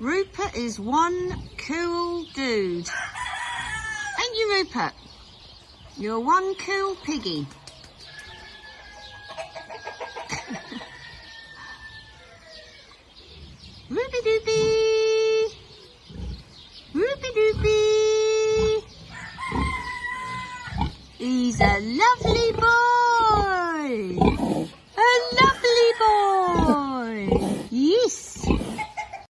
Rupert is one cool dude. Ain't you, Rupert? You're one cool piggy. Ruby doopy! Ruby doopy! He's a lovely boy! A lovely boy! Yes!